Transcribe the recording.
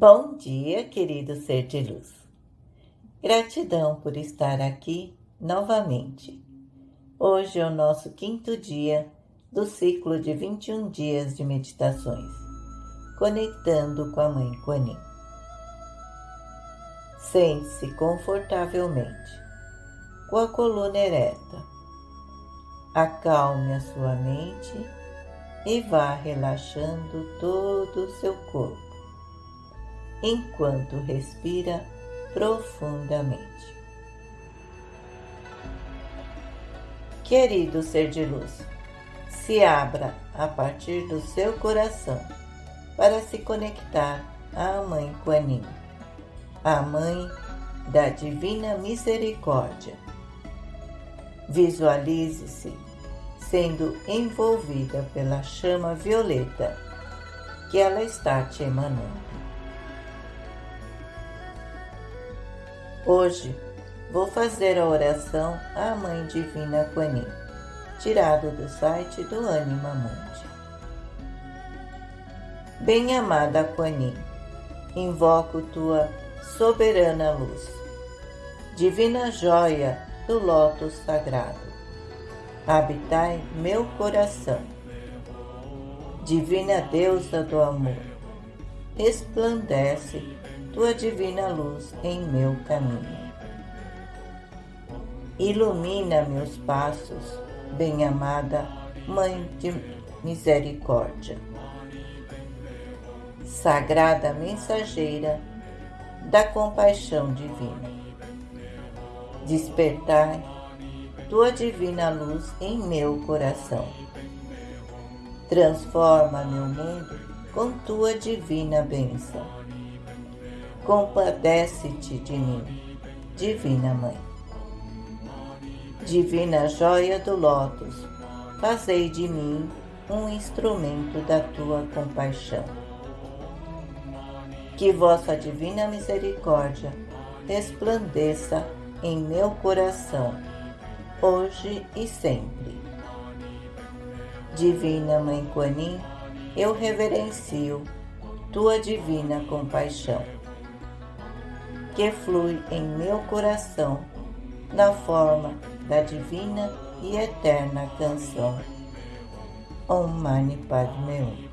Bom dia, querido ser de luz. Gratidão por estar aqui novamente. Hoje é o nosso quinto dia do ciclo de 21 dias de meditações, conectando com a Mãe Kuan Sente-se confortavelmente, com a coluna ereta. Acalme a sua mente e vá relaxando todo o seu corpo enquanto respira profundamente. Querido ser de luz, se abra a partir do seu coração para se conectar à Mãe Kuan a Mãe da Divina Misericórdia. Visualize-se sendo envolvida pela chama violeta que ela está te emanando. Hoje vou fazer a oração à Mãe Divina Kuan tirado do site do Anima Mundi. Bem-amada Kuan invoco tua soberana luz, divina joia do lótus sagrado. Habitai meu coração. Divina deusa do amor, resplandece tua divina luz em meu caminho. Ilumina meus passos, bem-amada Mãe de Misericórdia. Sagrada mensageira da compaixão divina. Despertai tua divina luz em meu coração. Transforma meu mundo com tua divina bênção compadece-te de mim, Divina Mãe. Divina joia do lótus, fazei de mim um instrumento da tua compaixão. Que vossa divina misericórdia resplandeça em meu coração, hoje e sempre. Divina Mãe Kuan eu reverencio tua divina compaixão que flui em meu coração na forma da divina e eterna canção. Om Mani Padme Hum.